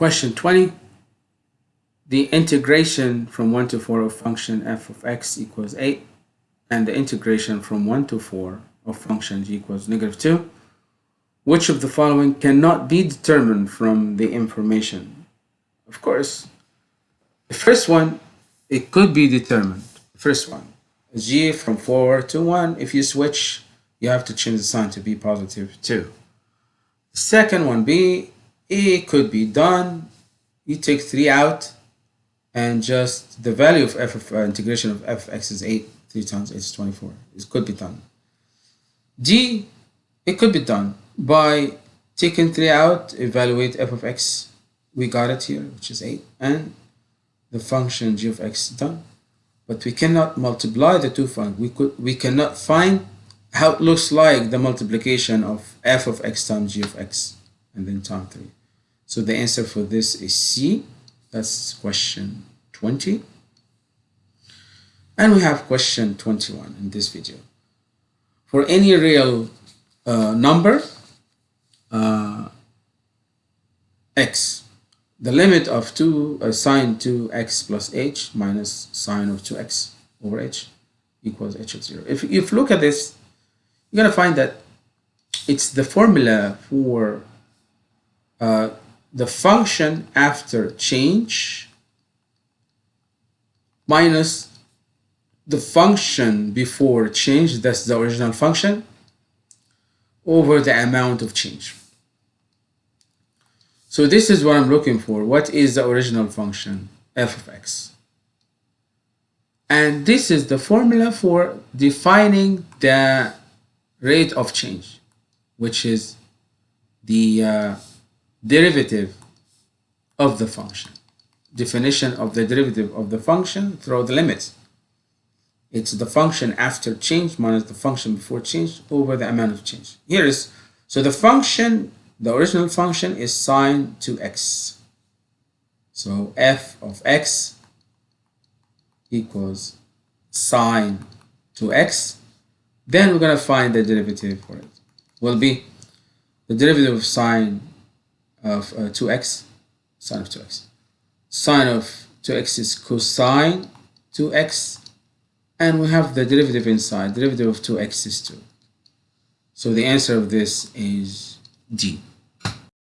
Question 20. The integration from 1 to 4 of function f of x equals 8 and the integration from 1 to 4 of function g equals negative 2. Which of the following cannot be determined from the information? Of course, the first one, it could be determined. First one, g from 4 to 1, if you switch, you have to change the sign to be positive 2. The second one, b, it could be done. You take 3 out, and just the value of f of uh, integration of f x is 8 3 times 8 is 24 it could be done. D it could be done. By taking 3 out evaluate f of x we got it here which is 8 and the function g of x is done. But we cannot multiply the two functions we could we cannot find how it looks like the multiplication of f of x times g of x and then time 3 so the answer for this is c that's question 20. And we have question 21 in this video. For any real uh, number, uh, x, the limit of 2 uh, sine 2x plus h minus sine of 2x over h equals h of 0. If, you look at this, you're going to find that it's the formula for uh, the function after change minus the function before change, that's the original function, over the amount of change. So this is what I'm looking for. What is the original function, f of x? And this is the formula for defining the rate of change, which is the uh, derivative of the function. Definition of the derivative of the function through the limits. It's the function after change minus the function before change over the amount of change. Here is, so the function, the original function is sine two x. So f of x equals sine two x. Then we're going to find the derivative for it. Will be the derivative of sine of uh, 2x, sine of 2x. Sine of 2x is cosine 2x, and we have the derivative inside. Derivative of 2x is 2. So the answer of this is D.